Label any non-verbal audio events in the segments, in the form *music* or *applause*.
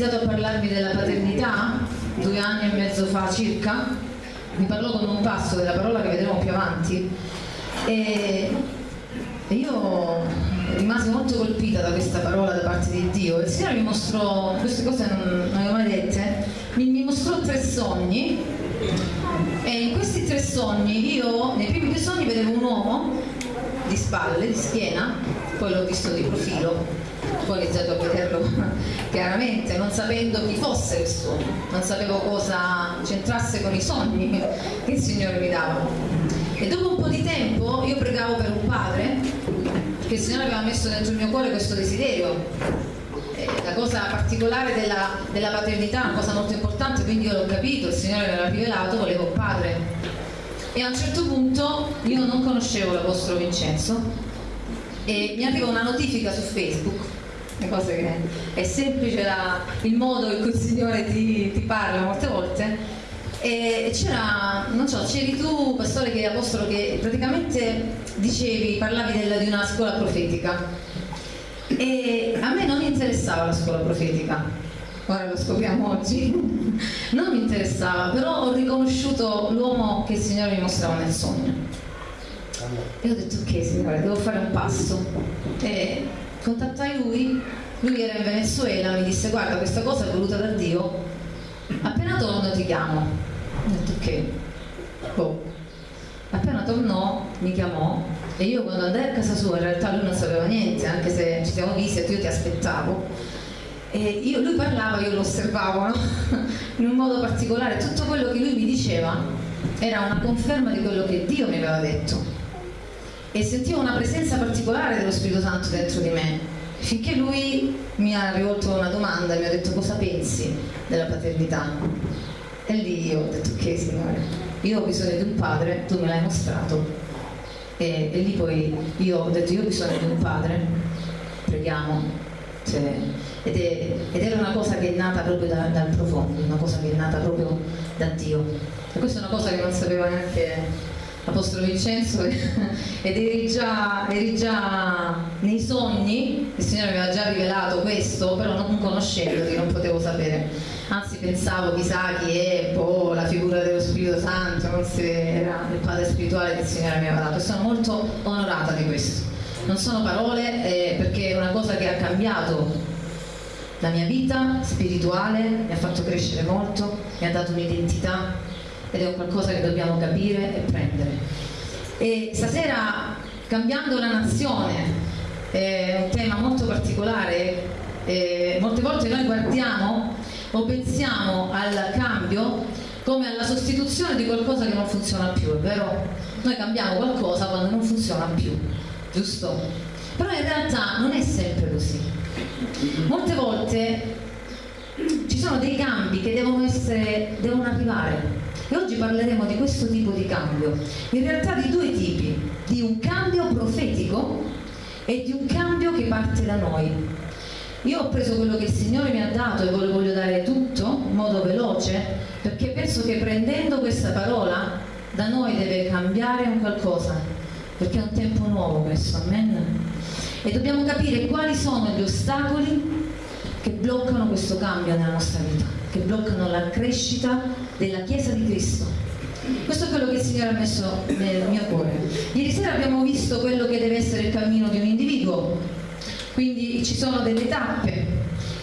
iniziato a parlarmi della paternità, due anni e mezzo fa circa, mi parlò con un passo della parola che vedremo più avanti. E io rimasi molto colpita da questa parola da parte di Dio. Il Signore mi mostrò, queste cose non, non le ho mai dette, mi, mi mostrò tre sogni. E in questi tre sogni io, nei primi due sogni vedevo un uomo di spalle, di schiena, poi l'ho visto di profilo, ho iniziato a vederlo chiaramente, non sapendo chi fosse questo, non sapevo cosa c'entrasse con i sogni che il Signore mi dava. E dopo un po' di tempo io pregavo per un padre, perché il Signore aveva messo dentro il mio cuore questo desiderio. Eh, la cosa particolare della, della paternità, una cosa molto importante, quindi io l'ho capito, il Signore me l'ha rivelato, volevo un padre e a un certo punto io non conoscevo l'Apostolo Vincenzo e mi arriva una notifica su Facebook una cosa che è semplice la, il modo in cui il Signore ti, ti parla molte volte e c'era, non so, c'eri tu, pastore che apostolo, che praticamente dicevi, parlavi del, di una scuola profetica e a me non interessava la scuola profetica ora lo scopriamo oggi, *laughs* non mi interessava, però ho riconosciuto l'uomo che il Signore mi mostrava nel sogno. E ho detto ok Signore, devo fare un passo. E contattai lui, lui era in Venezuela, mi disse guarda questa cosa è voluta da Dio, appena torno ti chiamo. Ho detto ok. Oh. Appena tornò mi chiamò e io quando andai a casa sua in realtà lui non sapeva niente, anche se ci siamo visti e io ti aspettavo io, lui parlava, io lo osservavo no? *laughs* in un modo particolare, tutto quello che lui mi diceva era una conferma di quello che Dio mi aveva detto e sentivo una presenza particolare dello Spirito Santo dentro di me. Finché lui mi ha rivolto una domanda mi ha detto cosa pensi della paternità? E lì io ho detto ok signore io ho bisogno di un padre tu me l'hai mostrato. E, e lì poi io ho detto io ho bisogno di un padre preghiamo. Cioè, ed, è, ed, era una cosa che è nata proprio da, dal profondo, una cosa che è nata proprio da Dio. E questa è una cosa che non sapeva neanche l'Apostolo Vincenzo *laughs* ed eri già, eri già, nei sogni, il Signore aveva già rivelato questo, però non conoscendoti non potevo sapere. Anzi pensavo chissà chi è, boh, la figura dello Spirito Santo, non si era il Padre spirituale che il Signore mi aveva dato. Sono molto onorata di questo non sono parole eh, perché è una cosa che ha cambiato la mia vita spirituale, mi ha fatto crescere molto, mi ha dato un'identità ed è un qualcosa che dobbiamo capire e prendere. E stasera, cambiando la nazione, è un tema molto particolare, e molte volte noi guardiamo o pensiamo al cambio come alla sostituzione di qualcosa che non funziona più, è vero? Noi cambiamo qualcosa quando non funziona più giusto? Però in realtà non è sempre così. Molte volte ci sono dei cambi che devono, essere, devono arrivare e oggi parleremo di questo tipo di cambio, in realtà di due tipi, di un cambio profetico e di un cambio che parte da noi. Io ho preso quello che il Signore mi ha dato e ve lo voglio dare tutto in modo veloce perché penso che prendendo questa parola da noi deve cambiare un qualcosa perché è un tempo nuovo questo, amen? E dobbiamo capire quali sono gli ostacoli che bloccano questo cambio nella nostra vita, che bloccano la crescita della Chiesa di Cristo. Questo è quello che il Signore ha messo nel mio cuore. Ieri sera abbiamo visto quello che deve essere il cammino di un individuo, quindi ci sono delle tappe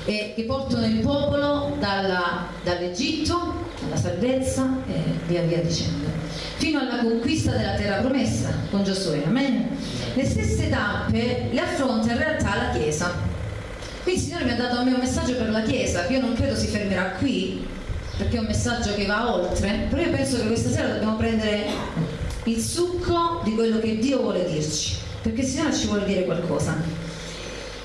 eh, che portano il popolo dall'Egitto alla salvezza e via via dicendo fino alla conquista della terra promessa con Giosuè. Amen. Le stesse tappe le affronta in realtà la Chiesa. Qui il Signore mi ha dato a me un messaggio per la Chiesa, che io non credo si fermerà qui, perché è un messaggio che va oltre, però io penso che questa sera dobbiamo prendere il succo di quello che Dio vuole dirci, perché il Signore ci vuole dire qualcosa.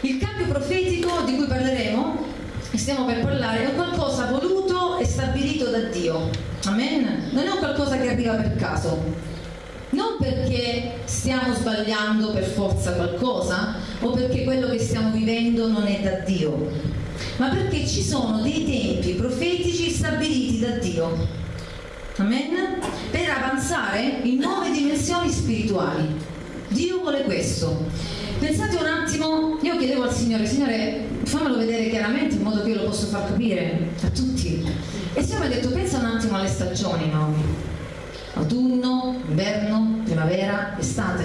Il cambio profetico di cui parleremo, e stiamo per parlare, è qualcosa voluto e stabilito da Dio Amen? Non è un qualcosa che arriva per caso. Non perché stiamo sbagliando per forza qualcosa o perché quello che stiamo vivendo non è da Dio, ma perché ci sono dei tempi profetici stabiliti da Dio. Amen? Per avanzare in nuove dimensioni spirituali. Dio vuole questo. Pensate un attimo, io chiedevo al Signore, Signore, fammelo vedere chiaramente in modo che io lo possa far capire a tutti. E il Signore mi ha detto, pensa un attimo alle stagioni, Naomi. Autunno, inverno, primavera, estate.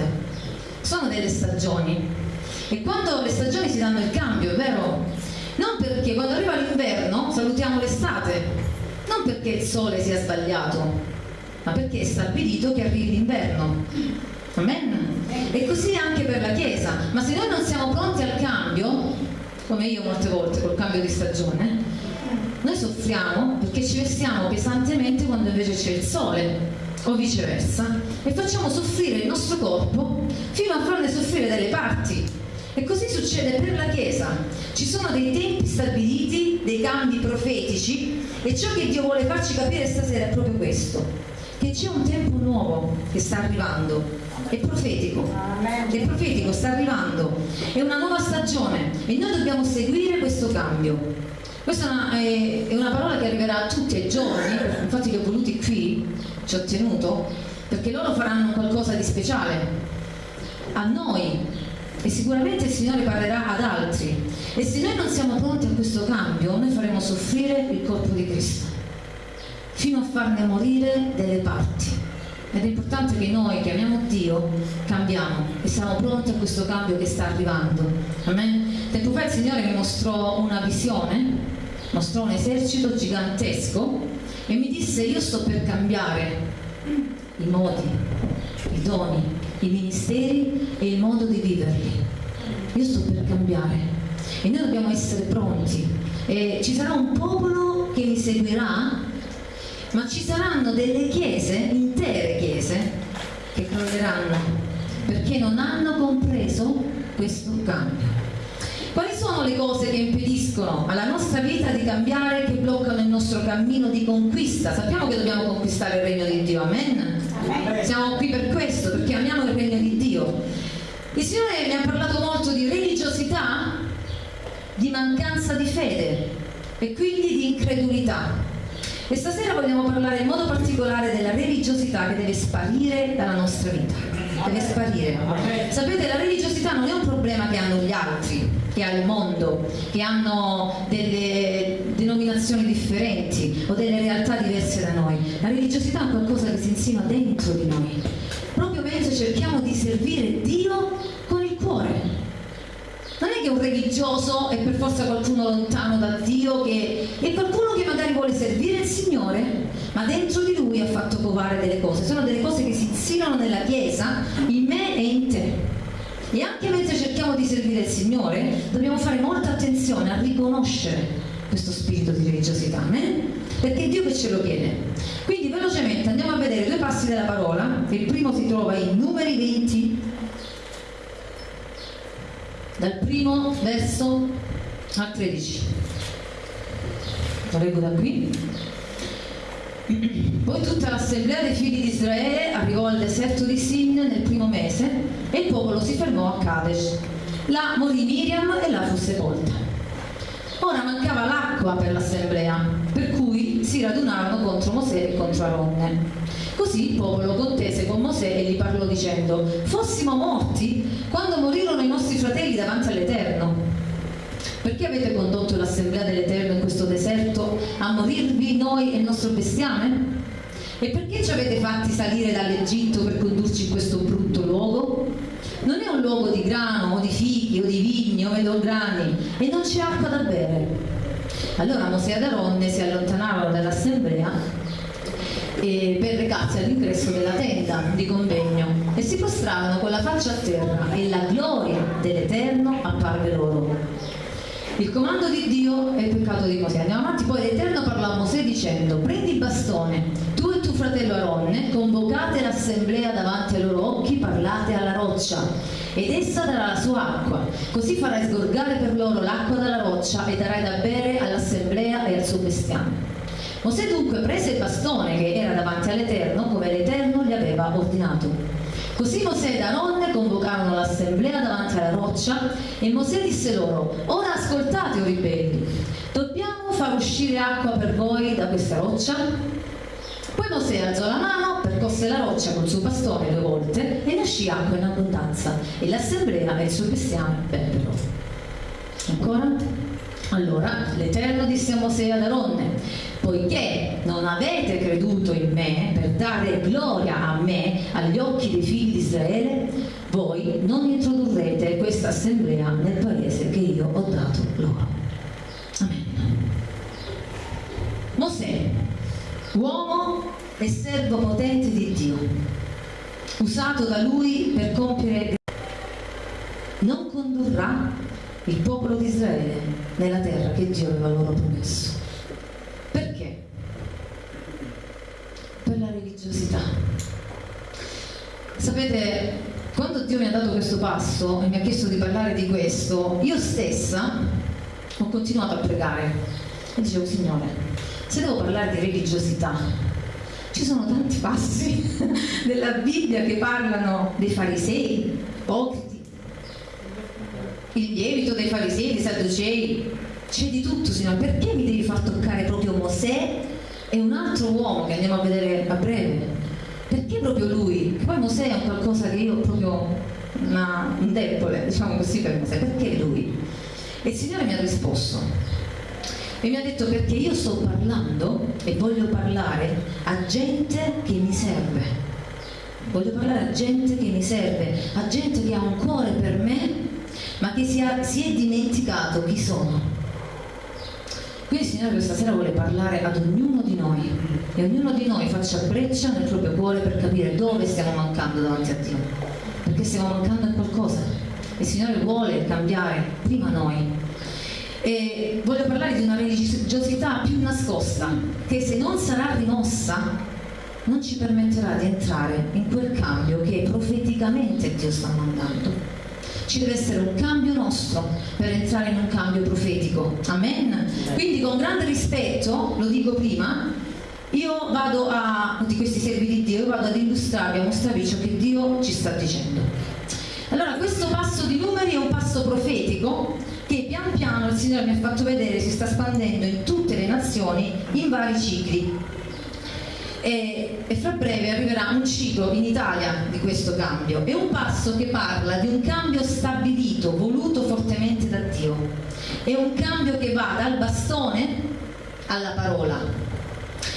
Sono delle stagioni. E quando le stagioni si danno il cambio, è vero? Non perché quando arriva l'inverno salutiamo l'estate, non perché il sole sia sbagliato, ma perché è stabilito che arrivi l'inverno. Amen? E così anche per la Chiesa. Ma se noi non siamo pronti al cambio, come io molte volte col cambio di stagione, noi soffriamo perché ci vestiamo pesantemente quando invece c'è il sole o viceversa e facciamo soffrire il nostro corpo fino a farne soffrire delle parti. E così succede per la Chiesa. Ci sono dei tempi stabiliti, dei cambi profetici e ciò che Dio vuole farci capire stasera è proprio questo, che c'è un tempo nuovo che sta arrivando. È profetico, è profetico, sta arrivando, è una nuova stagione e noi dobbiamo seguire questo cambio. Questa è una, è, è una parola che arriverà a tutti i giorni, infatti li ho voluti qui, ci ho tenuto, perché loro faranno qualcosa di speciale. A noi e sicuramente il Signore parlerà ad altri e se noi non siamo pronti a questo cambio noi faremo soffrire il corpo di Cristo fino a farne morire delle parti ed è importante che noi che amiamo Dio cambiamo e siamo pronti a questo cambio che sta arrivando. Amen? Tempo fa il Signore mi mostrò una visione, mostrò un esercito gigantesco e mi disse io sto per cambiare i modi, i doni, i ministeri e il modo di viverli. Io sto per cambiare e noi dobbiamo essere pronti. E ci sarà un popolo che mi seguirà ma ci saranno delle chiese, intere chiese, che crolleranno perché non hanno compreso questo cambio. Quali sono le cose che impediscono alla nostra vita di cambiare, che bloccano il nostro cammino di conquista? Sappiamo che dobbiamo conquistare il regno di Dio, amen? amen. Siamo qui per questo, perché amiamo il regno di Dio. Il Signore mi ha parlato molto di religiosità, di mancanza di fede e quindi di incredulità. E stasera vogliamo parlare in modo particolare della religiosità che deve sparire dalla nostra vita. Deve sparire. Sapete, la religiosità non è un problema che hanno gli altri, che ha il mondo, che hanno delle denominazioni differenti o delle realtà diverse da noi. La religiosità è qualcosa che si insinua dentro di noi. Proprio mentre cerchiamo di servire Dio con il cuore non è che un religioso è per forza qualcuno lontano da Dio, che è qualcuno che magari vuole servire il Signore, ma dentro di lui ha fatto covare delle cose. Sono delle cose che si insinuano nella Chiesa, in me e in te. E anche mentre cerchiamo di servire il Signore, dobbiamo fare molta attenzione a riconoscere questo spirito di religiosità, eh? perché è Dio che ce lo chiede. Quindi velocemente andiamo a vedere due passi della parola. Il primo si trova in Numeri 20, dal primo verso al 13. Lo leggo da qui. *clears throat* Poi tutta l'assemblea dei figli di Israele al deserto di Sin nel primo mese e il popolo si fermò a Kadesh. Là morì Miriam e là fu sepolta. Ora mancava l'acqua per l'assemblea, per cui si radunarono contro Mosè e contro Aronne. Così il popolo contese con Mosè e gli parlò dicendo, fossimo morti quando morirono i nostri fratelli davanti all'Eterno. Perché avete condotto l'assemblea dell'Eterno in questo deserto a morirvi noi e il nostro bestiame? E perché ci avete fatti salire dall'Egitto per condurci in questo brutto luogo? Non è un luogo di grano o di fichi o di vigni o melograni e non c'è acqua da bere. Allora Mosè ed Aronne si allontanarono dall'assemblea per recarsi all'ingresso della tenda di convegno e si postrarono con la faccia a terra e la gloria dell'Eterno apparve loro. Il comando di Dio è il peccato di Mosè. Andiamo avanti, poi l'Eterno parlò a Mosè dicendo, prendi il bastone, fratello Aronne, convocate l'assemblea davanti ai loro occhi, parlate alla roccia, ed essa darà la sua acqua. Così farai sgorgare per loro l'acqua dalla roccia e darai da bere all'assemblea e al suo bestiame. Mosè dunque prese il bastone che era davanti all'Eterno come l'Eterno gli aveva ordinato. Così Mosè ed Aaron convocarono l'assemblea davanti alla roccia e Mosè disse loro, ora ascoltate o ribelli, dobbiamo far uscire acqua per voi da questa roccia? Poi Mosè alzò la mano, percosse la roccia col suo bastone due volte e ne uscì acqua in abbondanza e l'assemblea e il suo bestiame bebbero. Ancora? Allora l'Eterno disse a Mosè ad Aronne, poiché non avete creduto in me per dare gloria a me agli occhi dei figli di Israele, voi non introdurrete questa assemblea nel paese che io ho dato loro. Amen. Mosè, uomo e servo potente di Dio, usato da lui per compiere non condurrà il popolo di Israele nella terra che Dio aveva loro promesso. Perché? Per la religiosità. Sapete, quando Dio mi ha dato questo passo e mi ha chiesto di parlare di questo, io stessa ho continuato a pregare e dicevo, Signore, se devo parlare di religiosità, ci sono tanti passi *laughs* della Bibbia che parlano dei farisei, ipocriti, il lievito dei farisei, dei sadducei, c'è di tutto, Signore, perché mi devi far toccare proprio Mosè e un altro uomo che andiamo a vedere a breve? Perché proprio lui? Che poi Mosè è un qualcosa che io proprio una, un debole, diciamo così per Mosè, perché lui? E il Signore mi ha risposto e mi ha detto perché io sto parlando e voglio parlare a gente che mi serve. Voglio parlare a gente che mi serve, a gente che ha un cuore per me ma che si, ha, si è dimenticato chi sono. Quindi il Signore questa sera vuole parlare ad ognuno di noi e ognuno di noi faccia breccia nel proprio cuore per capire dove stiamo mancando davanti a Dio, perché stiamo mancando a qualcosa. Il Signore vuole cambiare prima noi. E voglio parlare di una religiosità più nascosta, che se non sarà rimossa non ci permetterà di entrare in quel cambio che profeticamente Dio sta mandando ci deve essere un cambio nostro per entrare in un cambio profetico. Amen. Quindi con grande rispetto, lo dico prima, io vado a, di questi servi di Dio, io vado ad illustrarvi, a mostrarvi ciò che Dio ci sta dicendo. Allora, questo passo di numeri è un passo profetico che pian piano il Signore mi ha fatto vedere si sta espandendo in tutte le nazioni in vari cicli e, e, fra breve arriverà un ciclo in Italia di questo cambio. È un passo che parla di un cambio stabilito, voluto fortemente da Dio. È un cambio che va dal bastone alla parola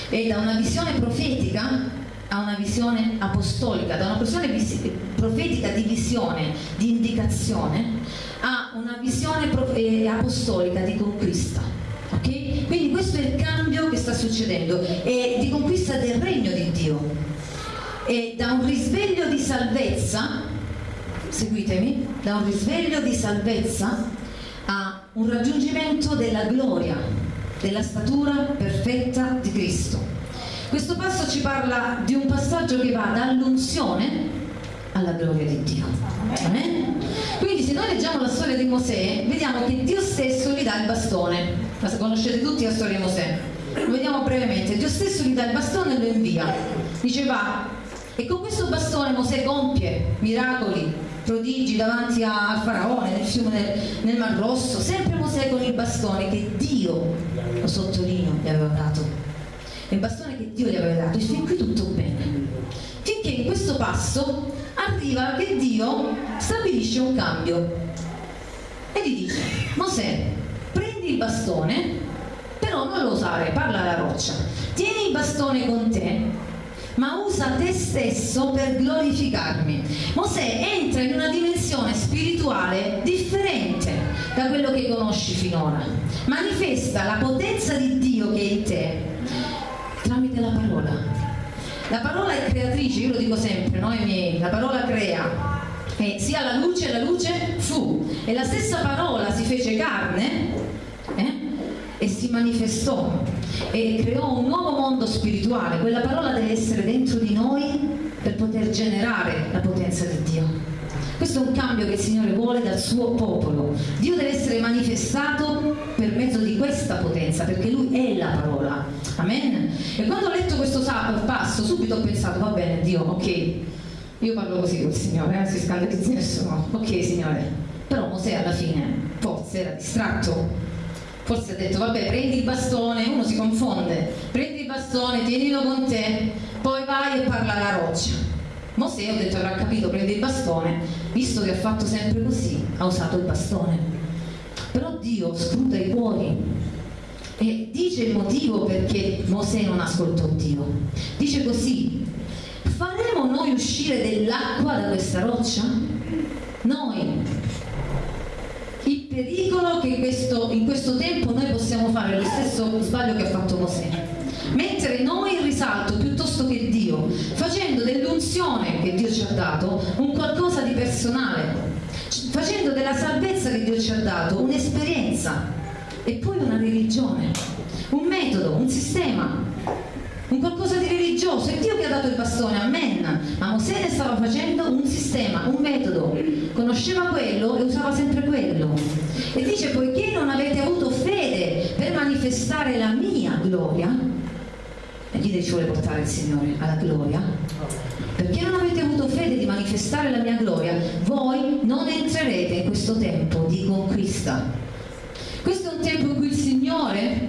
e da una visione profetica a una visione apostolica, da una visione profetica di visione, di indicazione, a una visione eh, apostolica di conquista. Okay? Quindi questo è il cambio che sta succedendo, è di conquista del regno di Dio. E da un risveglio di salvezza, seguitemi, da un risveglio di salvezza a un raggiungimento della gloria, della statura perfetta di Cristo. Questo passo ci parla di un passaggio che va dall'unzione alla gloria di Dio. Amen? Quindi se noi leggiamo la storia di Mosè, vediamo che Dio stesso gli dà il bastone. Ma conoscete tutti la storia di Mosè? Lo vediamo brevemente. Dio stesso gli dà il bastone e lo invia. Dice va e con questo bastone Mosè compie miracoli prodigi davanti al faraone nel fiume nel, nel Mar Rosso. Sempre Mosè con il bastone che Dio lo sottolineo gli aveva dato. Il bastone che Dio gli aveva dato. E fin qui tutto bene. Finché in questo passo arriva che Dio stabilisce un cambio e gli dice Mosè prendi il bastone, però non lo usare, parla alla roccia. Tieni il bastone con te, ma usa te stesso per glorificarmi. Mosè entra in una dimensione spirituale differente da quello che conosci finora. Manifesta la potenza di Dio che è in te tramite la parola. La parola è creatrice, io lo dico sempre, no? la parola crea. E sia la luce, la luce fu. E la stessa parola si fece carne eh? e si manifestò e creò un nuovo mondo spirituale. Quella parola deve essere dentro di noi per poter generare la potenza di Dio. Questo è un cambio che il Signore vuole dal suo popolo. Dio deve essere manifestato per mezzo di questa potenza, perché Lui è la parola. E quando ho letto questo passo, subito ho pensato, va bene, Dio, ok, io parlo così col Signore, non si scandalizzi nessuno. Ok, Signore. Però Mosè alla fine forse era distratto Forse ha detto, vabbè, prendi il bastone, uno si confonde, prendi il bastone, tienilo con te, poi vai e parla alla roccia. Mosè, ho detto, avrà capito, prendi il bastone, visto che ha fatto sempre così, ha usato il bastone. Però Dio scruta i cuori e dice il motivo perché Mosè non ascoltò Dio. Dice così, faremo noi uscire dell'acqua da questa roccia? Noi. Il pericolo che questo, in questo tempo noi possiamo fare lo stesso sbaglio che ha fatto Mosè. Mettere noi in risalto piuttosto che Dio, facendo dell'unzione che Dio ci ha dato un qualcosa di personale, facendo della salvezza che Dio ci ha dato un'esperienza e poi una religione, un metodo, un sistema, un qualcosa di religioso. È Dio che ha dato il bastone, amen. Ma Mosè ne stava facendo un sistema, un metodo. Conosceva quello e usava sempre quello. E dice, poiché non avete avuto fede per manifestare la mia gloria, e lì ci vuole portare il Signore alla gloria, perché non avete avuto fede di manifestare la mia gloria, voi non entrerete in questo tempo di conquista. Tempo in cui il Signore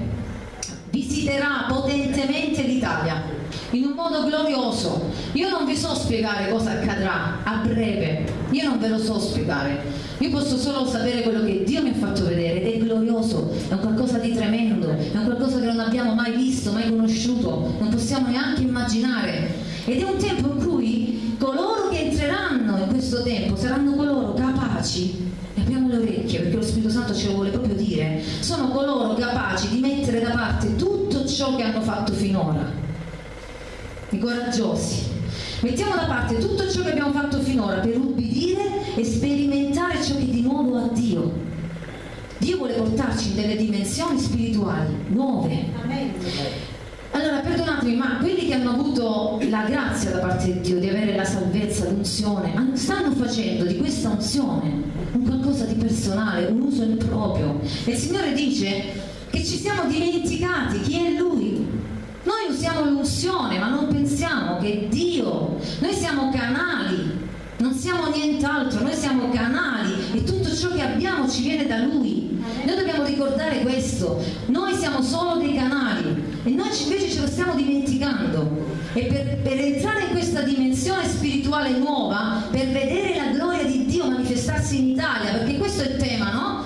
visiterà potentemente l'Italia in un modo glorioso. Io non vi so spiegare cosa accadrà a breve, io non ve lo so spiegare. Io posso solo sapere quello che Dio mi ha fatto vedere ed è glorioso, è un qualcosa di tremendo, è un qualcosa che non abbiamo mai visto, mai conosciuto, non possiamo neanche immaginare. Ed è un tempo in cui coloro che entreranno in questo tempo saranno coloro capaci apriamo le orecchie perché lo Spirito Santo ce lo vuole proprio dire, sono coloro capaci di mettere da parte tutto ciò che hanno fatto finora, i coraggiosi. Mettiamo da parte tutto ciò che abbiamo fatto finora per ubbidire e sperimentare ciò che di nuovo ha Dio. Dio vuole portarci in delle dimensioni spirituali nuove. Amen. Allora, perdonatemi, ma quelli che hanno avuto la grazia da parte di Dio di avere la salvezza, l'unzione, stanno facendo di questa unzione un qualcosa di personale, un uso improprio. E il Signore dice che ci siamo dimenticati chi è Lui. Noi usiamo l'unzione, ma non pensiamo che Dio, noi siamo canali, non siamo nient'altro, noi siamo canali e tutto ciò che abbiamo ci viene da Lui. Noi dobbiamo ricordare questo, noi siamo solo dei canali e noi invece ce lo stiamo dimenticando. E per, per entrare in questa dimensione spirituale nuova, per vedere la gloria di Dio manifestarsi in Italia, perché questo è il tema, no?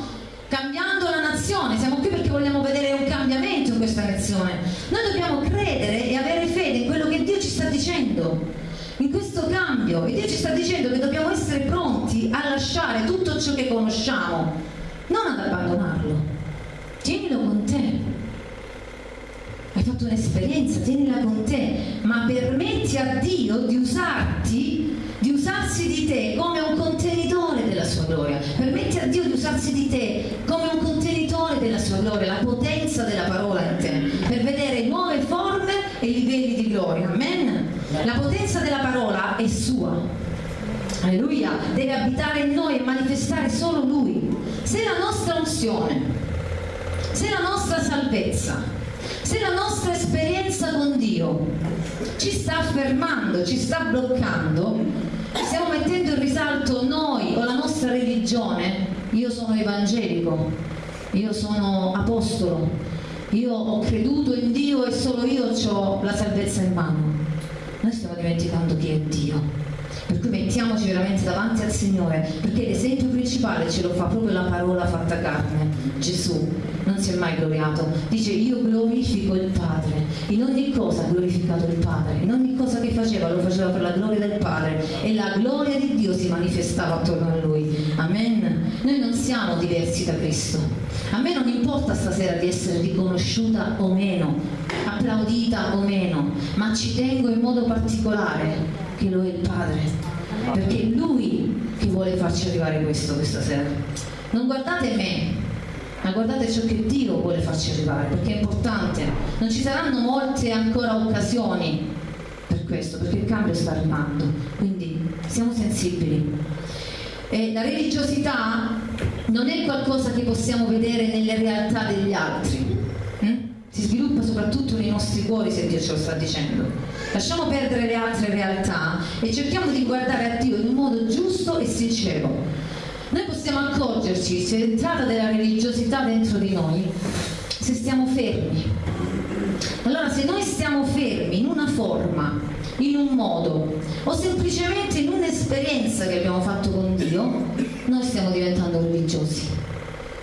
Cambiando la nazione, siamo qui perché vogliamo vedere un cambiamento in questa nazione. Noi dobbiamo credere e avere fede in quello che Dio ci sta dicendo in questo cambio e Dio ci sta dicendo che dobbiamo essere pronti a lasciare tutto ciò che conosciamo, non ad abbandonarlo. Tienilo con te fatto un'esperienza, tienila con te, ma permetti a Dio di usarti, di usarsi di te come un contenitore della sua gloria. Permetti a Dio di usarsi di te come un contenitore della sua gloria, la potenza della parola in te, per vedere nuove forme e livelli di gloria. Amen. La potenza della parola è sua. Alleluia, deve abitare in noi e manifestare solo Lui. Se la nostra unzione, se la nostra salvezza, se la nostra esperienza con Dio ci sta fermando, ci sta bloccando, stiamo mettendo in risalto noi o la nostra religione, io sono evangelico, io sono apostolo, io ho creduto in Dio e solo io ho la salvezza in mano. Noi stiamo dimenticando chi è Dio. Per cui mettiamoci veramente davanti al Signore, perché l'esempio principale ce lo fa proprio la parola fatta carne, Gesù non si è mai gloriato. Dice io glorifico il Padre. In ogni cosa ha glorificato il Padre. In ogni cosa che faceva lo faceva per la gloria del Padre. E la gloria di Dio si manifestava attorno a lui. Amen. Noi non siamo diversi da Cristo. A me non importa stasera di essere riconosciuta o meno, applaudita o meno, ma ci tengo in modo particolare che lo è il Padre. Perché è Lui che vuole farci arrivare questo questa sera. Non guardate me, ma guardate ciò che Dio vuole farci arrivare, perché è importante. Non ci saranno molte ancora occasioni per questo, perché il cambio sta arrivando, quindi siamo sensibili. E la religiosità non è qualcosa che possiamo vedere nelle realtà degli altri? Si sviluppa soprattutto nei nostri cuori se Dio ce lo sta dicendo. Lasciamo perdere le altre realtà e cerchiamo di guardare a Dio in un modo giusto e sincero Noi possiamo accorgerci se è entrata della religiosità dentro di noi, se stiamo fermi. Allora se noi stiamo fermi in una forma, in un modo o semplicemente in un'esperienza che abbiamo fatto con Dio, noi stiamo diventando religiosi.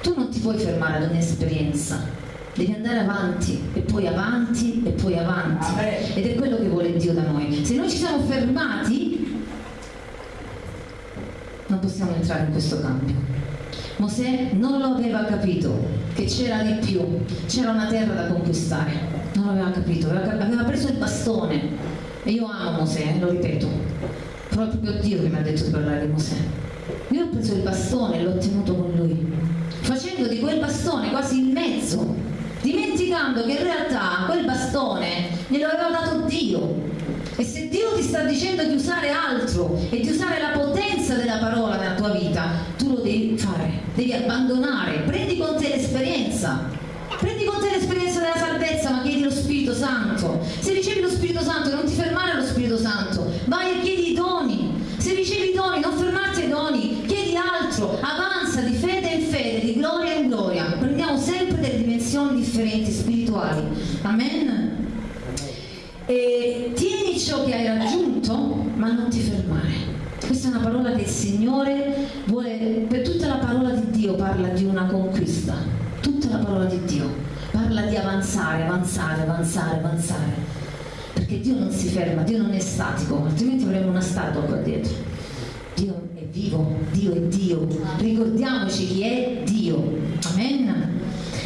Tu non ti puoi fermare ad un'esperienza, devi andare avanti e poi avanti e poi avanti. Ed è quello che vuole Dio da noi. Se noi ci siamo fermati, non possiamo entrare in questo cambio. Mosè non lo aveva capito che c'era di più, c'era una terra da conquistare, non l'aveva capito, aveva, aveva preso il bastone e io amo Mosè, lo ripeto, però è proprio Dio che mi ha detto di parlare di Mosè. Io ho preso il bastone e l'ho tenuto con lui, facendo di quel bastone quasi il mezzo, dimenticando che in realtà quel bastone glielo aveva dato Dio. E se Dio ti sta dicendo di usare altro e di usare la potenza della parola nella tua vita, tu lo devi fare, devi abbandonare, prendi con te l'esperienza. Prendi con te l'esperienza della salvezza, ma chiedi lo Spirito Santo. Se ricevi lo Spirito Santo, non ti fermare allo Spirito Santo, vai e chiedi i doni. Se ricevi i doni, non fermarti ai doni, chiedi altro, avanza di fede in fede, di gloria in gloria. Prendiamo sempre delle dimensioni differenti spirituali. Amen. E tieni ciò che hai raggiunto, ma non ti fermare. Questa è una parola che il Signore vuole, per tutta la parola di Dio parla di una conquista, tutta la parola di Dio parla di avanzare, avanzare, avanzare, avanzare. Perché Dio non si ferma, Dio non è statico, altrimenti avremmo una statua qua dietro. Dio è vivo, Dio è Dio. Ricordiamoci chi è Dio.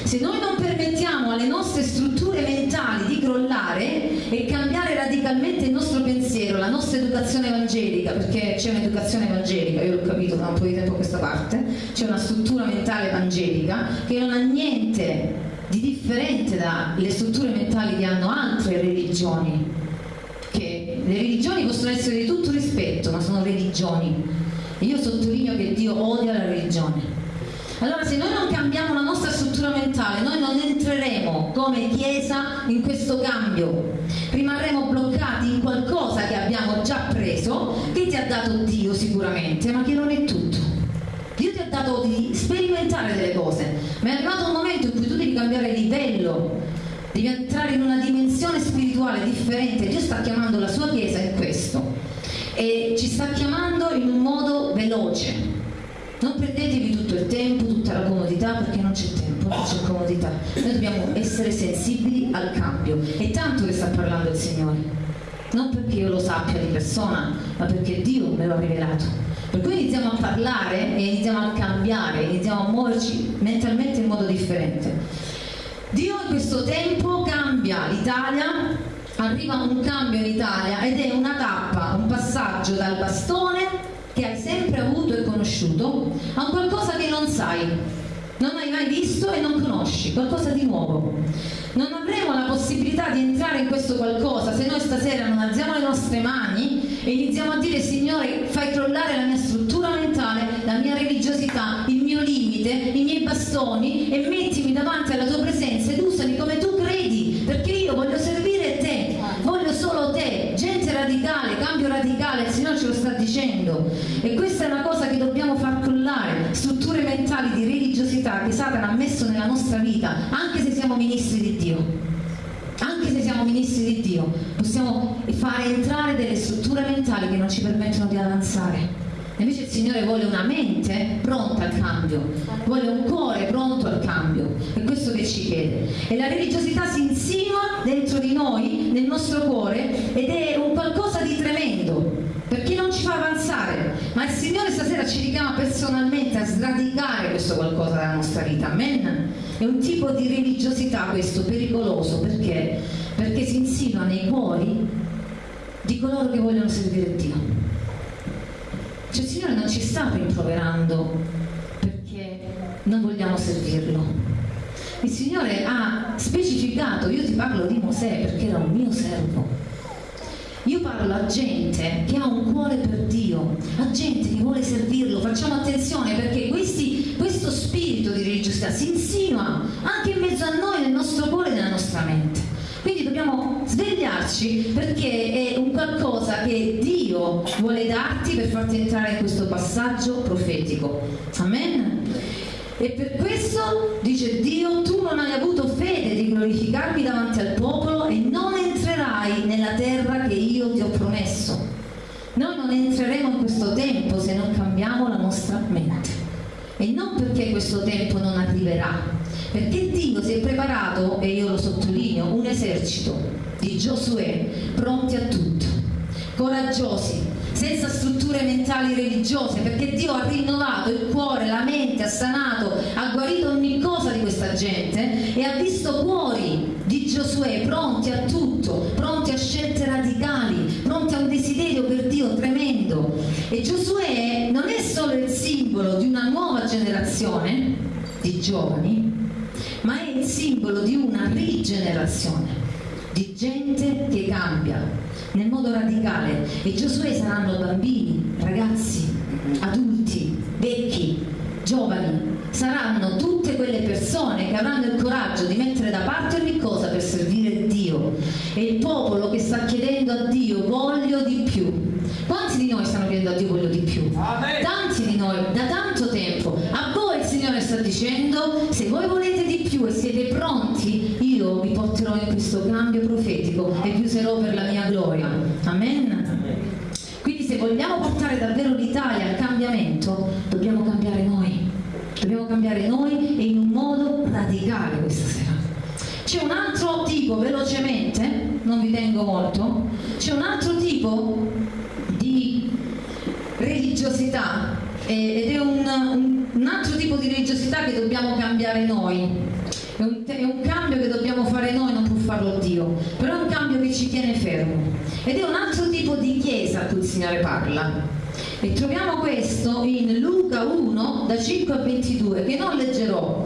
Se noi non permettiamo alle nostre strutture mentali di crollare e cambiare radicalmente il nostro pensiero, la nostra educazione evangelica, perché c'è un'educazione evangelica, io l'ho capito da un po' di tempo a questa parte, c'è una struttura mentale evangelica che non ha niente di differente dalle strutture mentali che hanno altre religioni. Che le religioni possono essere di tutto rispetto, ma sono religioni. Io sottolineo che Dio odia la religione. Allora se noi non cambiamo la nostra struttura mentale, noi non entreremo come Chiesa in questo cambio, rimarremo bloccati in qualcosa che abbiamo già preso, che ti ha dato Dio sicuramente, ma che non è tutto. Dio ti ha dato di sperimentare delle cose, ma è arrivato un momento in cui tu devi cambiare livello, devi entrare in una dimensione spirituale differente. Dio sta chiamando la sua Chiesa in questo e ci sta chiamando in un modo veloce non prendetevi tutto il tempo, tutta la comodità, perché non c'è tempo, non c'è comodità. Noi dobbiamo essere sensibili al cambio. È tanto che sta parlando il Signore. Non perché io lo sappia di persona, ma perché Dio me lo ha rivelato. Per cui iniziamo a parlare e iniziamo a cambiare, iniziamo a muoverci mentalmente in modo differente. Dio in questo tempo cambia l'Italia, arriva un cambio in Italia ed è una tappa, un passaggio dal bastone che hai sempre avuto e conosciuto a un qualcosa che non sai, non hai mai visto e non conosci, qualcosa di nuovo. Non avremo la possibilità di entrare in questo qualcosa se noi stasera non alziamo le nostre mani e iniziamo a dire Signore fai crollare la mia struttura mentale, la mia religiosità, il mio limite, i miei bastoni e mettimi davanti alla tua presenza ed usami come tu credi, perché io voglio servire te, voglio solo te, gente radicale, cambio radicale, il Signore ce lo sta dicendo e questa è una cosa che dobbiamo far crollare, strutture mentali di religiosità che Satana ha messo nella nostra vita, anche se siamo ministri di Dio. Anche se siamo ministri di Dio, possiamo fare entrare delle strutture mentali che non ci permettono di avanzare. Invece il Signore vuole una mente pronta al cambio, vuole un cuore pronto al cambio, è questo che ci chiede. E la religiosità si insinua dentro di noi, nel nostro cuore, ed è un qualcosa di tremendo, ci fa avanzare. Ma il Signore stasera ci richiama personalmente a sradicare questo qualcosa dalla nostra vita. Amen. È un tipo di religiosità questo pericoloso perché? Perché si insinua nei cuori di coloro che vogliono servire Dio. Cioè il Signore non ci sta rimproverando perché non vogliamo servirlo. Il Signore ha specificato, io ti parlo di Mosè perché era un mio servo. Io parlo a gente che ha un cuore per Dio, a gente che vuole servirlo. Facciamo attenzione perché questi, questo spirito di religiosità si insinua anche in mezzo a noi, nel nostro cuore e nella nostra mente. Quindi dobbiamo svegliarci perché è un qualcosa che Dio vuole darti per farti entrare in questo passaggio profetico. Amen. E per questo, dice Dio, tu non hai avuto fede di glorificarmi davanti al popolo e non entrerai nella terra che io ti ho promesso. Noi non entreremo in questo tempo se non cambiamo la nostra mente. E non perché questo tempo non arriverà, perché Dio si è preparato, e io lo sottolineo, un esercito di Giosuè pronti a tutto, coraggiosi, senza strutture mentali religiose, perché Dio ha rinnovato il cuore, la mente, ha sanato, ha guarito ogni cosa di questa gente e ha visto cuori di Giosuè pronti a tutto, pronti a scelte radicali, pronti a un desiderio per Dio tremendo. E Giosuè non è solo il simbolo di una nuova generazione di giovani, ma è il simbolo di una rigenerazione di gente che cambia nel modo radicale e Giosuè saranno bambini, ragazzi, adulti, vecchi, giovani, saranno tutte quelle persone che avranno il coraggio di mettere da parte ogni cosa per servire Dio e il popolo che sta chiedendo a Dio voglio di più. Quanti di noi stanno chiedendo a Dio voglio di più? Amen. Tanti di noi, da tanto tempo. A voi il Signore sta dicendo, se voi volete di più e siete pronti, io vi porterò in questo cambio profetico e vi userò per la mia gloria. Amen. Quindi se vogliamo portare davvero l'Italia al cambiamento, dobbiamo cambiare noi. Dobbiamo cambiare noi e in un modo radicale questa sera. C'è un altro tipo, velocemente, non vi tengo molto, c'è un altro tipo di religiosità ed è un, un altro tipo di religiosità che dobbiamo cambiare noi è un, è un, cambio che dobbiamo fare noi, non può farlo Dio, però è un cambio che ci tiene fermo. Ed è un altro tipo di chiesa a cui il Signore parla. E troviamo questo in Luca 1, da 5 a 22, che non leggerò.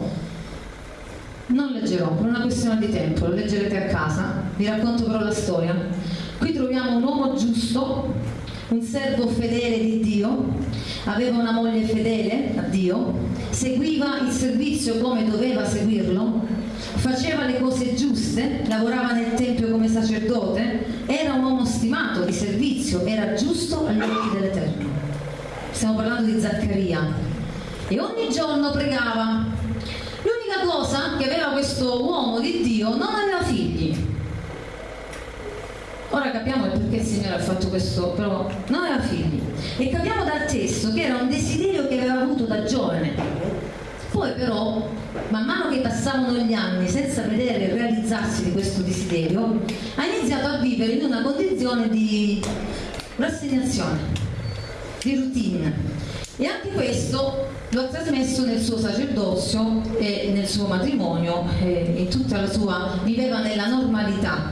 Non leggerò, per una questione di tempo, lo leggerete a casa, vi racconto però la storia. Qui troviamo un uomo giusto, un servo fedele di Dio, aveva una moglie fedele a Dio, seguiva il servizio come doveva seguirlo, faceva le cose giuste, lavorava nel Tempio come sacerdote, era un uomo stimato di servizio, era giusto agli occhi dell'Eterno. Stiamo parlando di Zaccaria. E ogni giorno pregava. L'unica cosa che aveva questo uomo di Dio non aveva figli Ora capiamo perché il Signore ha fatto questo, però non aveva figli. E capiamo dal testo che era un desiderio che aveva avuto da giovane. Poi però, man mano che passavano gli anni senza vedere il realizzarsi di questo desiderio, ha iniziato a vivere in una condizione di rassegnazione, di routine. E anche questo lo ha trasmesso nel suo sacerdozio e nel suo matrimonio, e in tutta la sua, viveva nella normalità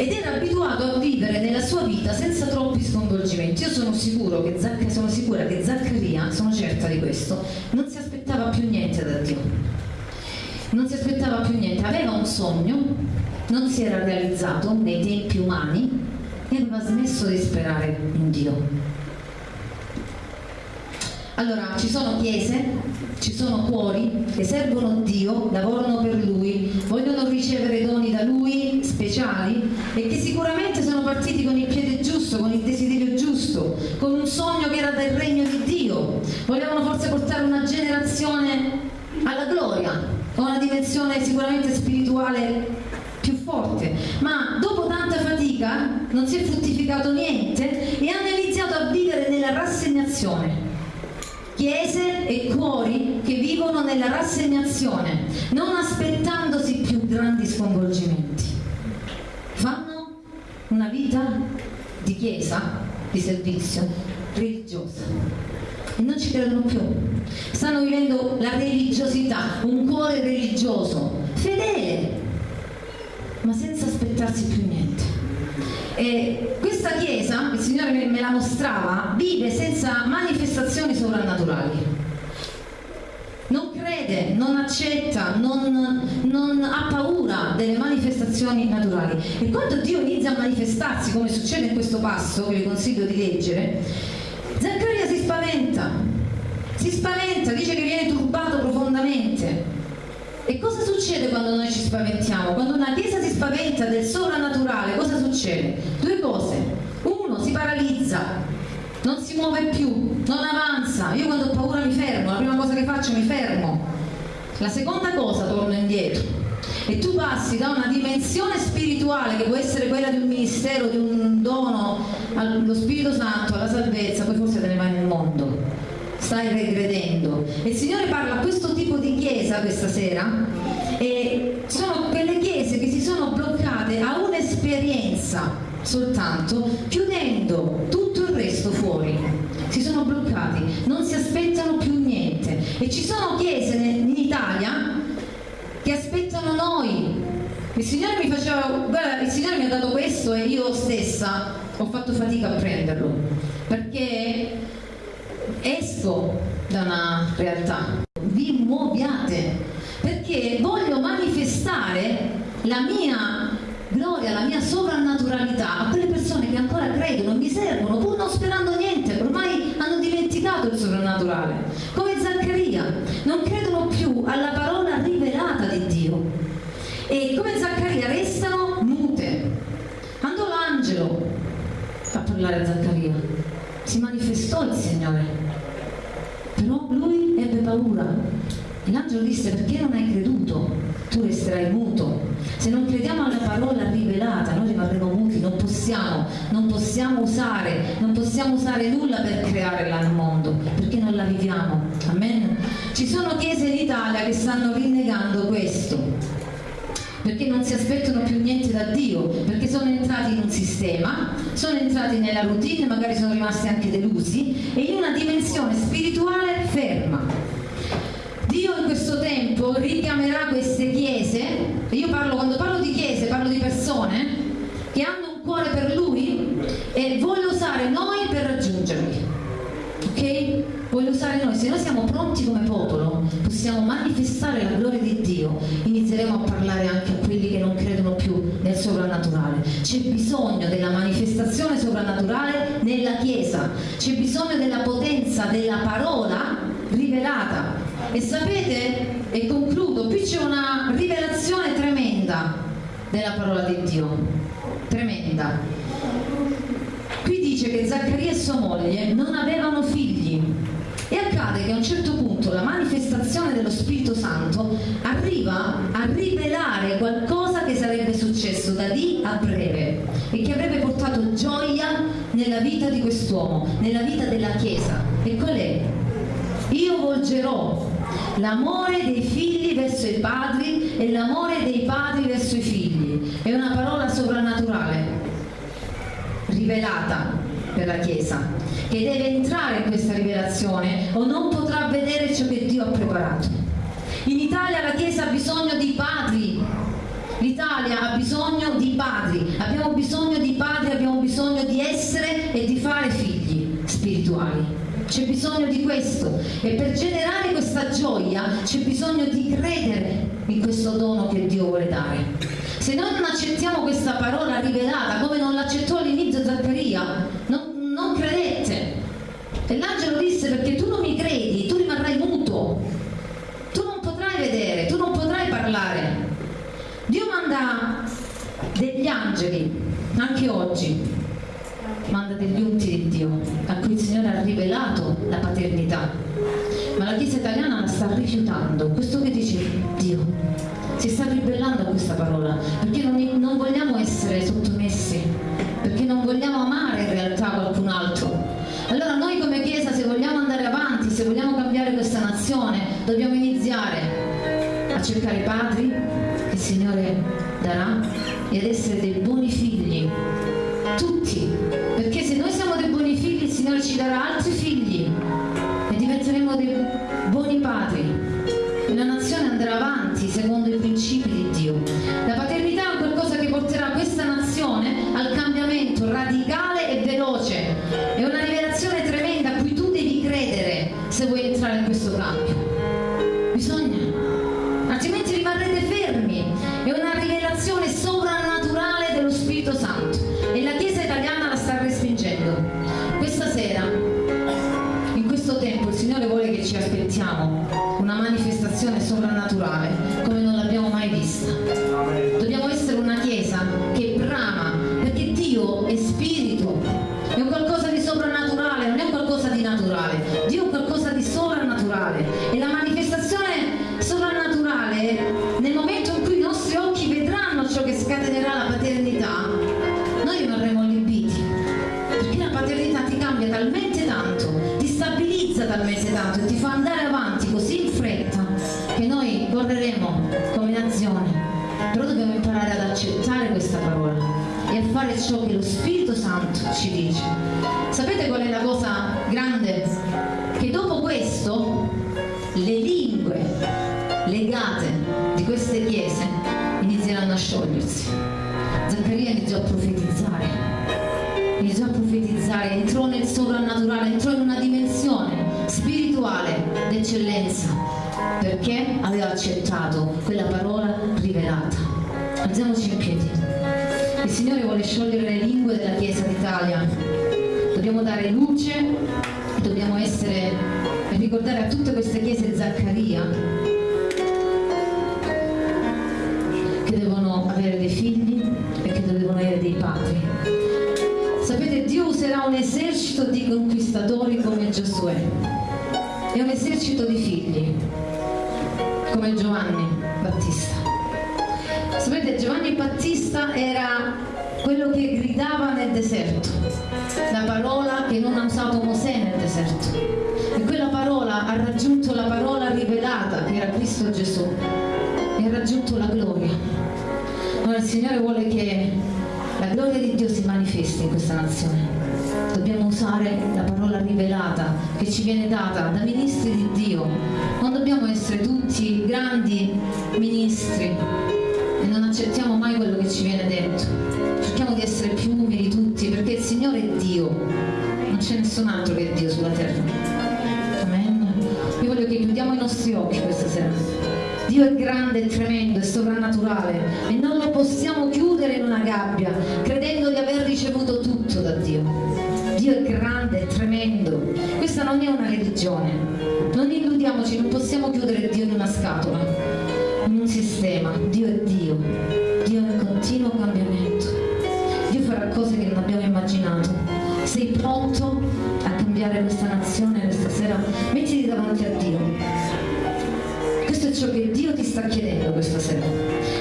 ed era abituato a vivere nella sua vita senza troppi sconvolgimenti. Io sono, sicuro che Zac- sono sicura che Zaccaria, sono certa di questo, non si aspettava più niente da Dio. Non si aspettava più niente, aveva un sogno, non si era realizzato nei tempi umani e aveva smesso di sperare in Dio. Allora, ci sono chiese, ci sono cuori che servono Dio, lavorano per Lui, vogliono ricevere doni da Lui speciali e che sicuramente sono partiti con il piede giusto, con il desiderio giusto, con un sogno che era del regno di Dio. Volevano forse portare una generazione alla gloria, con una dimensione sicuramente spirituale più forte, ma dopo tanta fatica non si è fruttificato niente e hanno iniziato a vivere nella rassegnazione chiese e cuori che vivono nella rassegnazione, non aspettandosi più grandi sconvolgimenti. Fanno una vita di chiesa, di servizio, religiosa e non ci credono più. Stanno vivendo la religiosità, un cuore religioso, fedele, ma senza aspettarsi più niente. E questa chiesa, il Signore me la mostrava, vive senza manifestazioni sovrannaturali. Non crede, non accetta, non, non, ha paura delle manifestazioni naturali. E quando Dio inizia a manifestarsi, come succede in questo passo che vi consiglio di leggere, Zaccaria si spaventa, si spaventa, dice che viene turbato profondamente E cosa succede quando noi ci spaventiamo? Quando una chiesa si spaventa del sovrannaturale, cosa succede? Due cose. Uno, si paralizza, non si muove più, non avanza. Io quando ho paura mi fermo, la prima cosa che faccio mi fermo. La seconda cosa, torno indietro e tu passi da una dimensione spirituale che può essere quella di un ministero, di un dono allo Spirito Santo, alla salvezza, poi forse te ne vai nel mondo. Stai regredendo. E il Signore parla a questo tipo di chiesa questa sera e sono quelle chiese che si sono bloccate a un'esperienza soltanto, chiudendo tutto il resto fuori. Si sono bloccati, non si aspettano più niente. E ci sono chiese in Italia che aspettano noi. Il Signore mi faceva, guarda, il Signore mi ha dato questo e io stessa ho fatto fatica a prenderlo, perché esco da una realtà, vi muoviate, perché voglio manifestare la mia gloria, la mia sovrannaturalità a quelle persone che ancora credono, mi servono, pur non sperando niente, ormai hanno dimenticato il sovrannaturale, come Zaccaria, non credono più alla parola rivelata di Dio. E come Zaccaria restano mute. Andò l'angelo a parlare a Zaccaria, si manifestò il Signore, paura. E l'angelo disse perché non hai creduto? Tu resterai muto se non crediamo alla parola rivelata, noi rimarremo muti, non possiamo, non possiamo usare, non possiamo usare nulla per creare il mondo, perché non la viviamo. Amen. Ci sono chiese in Italia che stanno rinnegando questo perché non si aspettano più niente da Dio, perché sono entrati in un sistema, sono entrati nella routine, magari sono rimasti anche delusi e in una dimensione spirituale ferma. Questo tempo richiamerà queste chiese, e io parlo, quando parlo di chiese, parlo di persone che hanno un cuore per Lui e vuole usare noi per raggiungerli. Ok? Vuole usare noi, se noi siamo pronti come popolo, possiamo manifestare la gloria di Dio, inizieremo a parlare anche a quelli che non credono più nel sovrannaturale. C'è bisogno della manifestazione sovrannaturale nella Chiesa, c'è bisogno della potenza della parola rivelata e sapete, e concludo, qui c'è una rivelazione tremenda della parola di Dio, tremenda. Qui dice che Zaccaria e sua moglie non avevano figli e accade che a un certo punto la manifestazione dello Spirito Santo arriva a rivelare qualcosa che sarebbe successo da lì a breve e che avrebbe portato gioia nella vita di quest'uomo, nella vita della Chiesa. E qual è? Io volgerò l'amore dei figli verso i padri e l'amore dei padri verso i figli. È una parola sovrannaturale, rivelata per la Chiesa, che deve entrare in questa rivelazione o non potrà vedere ciò che Dio ha preparato. In Italia la Chiesa ha bisogno di padri, l'Italia ha bisogno di padri, abbiamo bisogno di padri, abbiamo bisogno di essere e di fare figli spirituali c'è bisogno di questo e per generare questa gioia c'è bisogno di credere in questo dono che Dio vuole dare. Se noi non accettiamo questa parola rivelata come non l'accettò all'inizio Zaccaria, non, non credette. E l'angelo disse perché tu non mi credi, tu rimarrai muto, tu non potrai vedere, tu non potrai parlare. Dio manda degli angeli, anche oggi, manda degli unti di Dio a cui il Signore ha rivelato la paternità. Ma la Chiesa italiana la sta rifiutando. Questo che dice Dio si sta ribellando a questa parola perché non, non vogliamo essere sottomessi perché non vogliamo amare in realtà qualcun altro. Allora noi come Chiesa se vogliamo andare avanti se vogliamo cambiare questa nazione dobbiamo iniziare a cercare i padri che il Signore darà e ad essere dei buoni figli tutti, perché se noi siamo dei buoni figli il Signore ci darà altri figli e diventeremo dei buoni padri e la nazione andrà avanti secondo i principi di Dio. La paternità è qualcosa che porterà questa nazione al cambiamento radicale e veloce, è una rivelazione tremenda a cui tu devi credere se vuoi entrare in questo cambio. Bisogna, altrimenti rimarrete fermi, è una rivelazione sovrannaturale dello Spirito Santo Il Signore vuole sciogliere le lingue della Chiesa d'Italia. Dobbiamo dare luce dobbiamo essere ricordare a tutte queste chiese Zaccaria che devono avere dei figli e che devono avere dei padri. Sapete, Dio userà un esercito di conquistatori come Giosuè e un esercito di figli come Giovanni Battista. Battista era quello che gridava nel deserto, la parola che non ha usato Mosè nel deserto. E quella parola ha raggiunto la parola rivelata che era Cristo Gesù e ha raggiunto la gloria. Ora il Signore vuole che la gloria di Dio si manifesti in questa nazione. Dobbiamo usare la parola rivelata che ci viene data da ministri di Dio. Non dobbiamo essere tutti grandi ministri non accettiamo mai quello che ci viene detto. Cerchiamo di essere più umili tutti perché il Signore è Dio, non c'è nessun altro che Dio sulla terra. Amen. Io voglio che chiudiamo i nostri occhi questa sera. Dio è grande, è tremendo, è sovrannaturale e non lo possiamo chiudere in una gabbia credendo di aver ricevuto tutto da Dio. Dio è grande, è tremendo. Questa non è una religione. Non illudiamoci, non possiamo chiudere Dio in una scatola, in un sistema. Dio è Dio. Dio è in continuo cambiamento. Dio farà cose che non abbiamo immaginato. Sei pronto a cambiare questa nazione questa sera? Mettiti davanti a Dio. Questo è ciò che Dio ti sta chiedendo questa sera.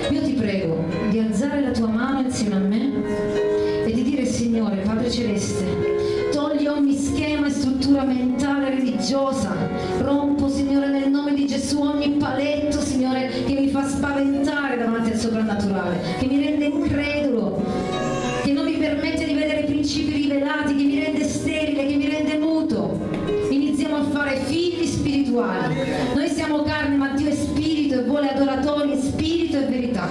Io ti prego di alzare la tua mano insieme a me e di dire Signore, Padre Celeste, togli ogni schema e struttura mentale religiosa, rompo Signore nel nome di Gesù ogni paletto Signore che mi fa spaventare davanti al soprannaturale, che mi rende incredulo, che non mi permette di vedere i principi rivelati, che mi rende sterile, che mi rende muto. Iniziamo a fare figli spirituali. Noi siamo carne, ma Dio è spirito e vuole adoratori in spirito e verità.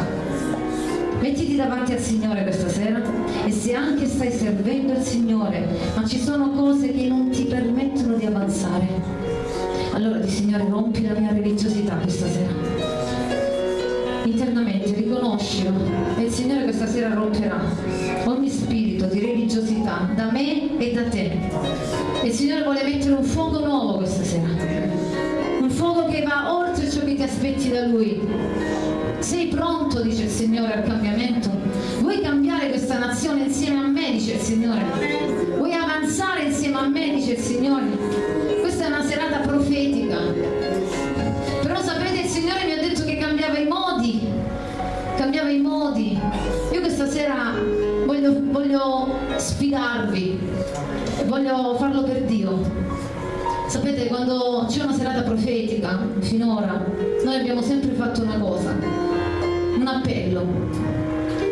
Mettiti davanti al Signore questa sera e se anche stai servendo il Signore, ma ci sono cose che non ti permettono di avanzare, allora di Signore rompi la mia religiosità questa sera. Riconoscilo e il Signore questa sera romperà ogni spirito di religiosità da me e da te. E il Signore vuole mettere un fuoco nuovo questa sera. Un fuoco che va oltre ciò che ti aspetti da Lui. Sei pronto, dice il Signore, al cambiamento? Vuoi cambiare questa nazione insieme a me, dice il Signore? Vuoi avanzare insieme a me, dice il Signore? Io questa sera voglio, voglio sfidarvi. Voglio farlo per Dio. Sapete, quando c'è una serata profetica, finora, noi abbiamo sempre fatto una cosa, un appello.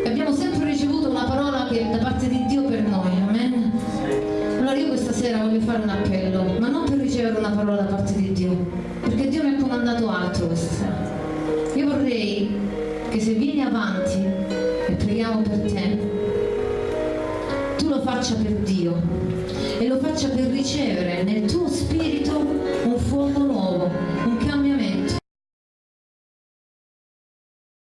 Abbiamo sempre ricevuto una parola che, da parte di Dio per noi, amen? Allora io questa sera voglio fare un appello, ma non per ricevere una parola da parte di Dio, perché Dio mi ha comandato altro questa sera. Preghiamo per te, tu lo faccia per Dio e lo faccia per ricevere nel tuo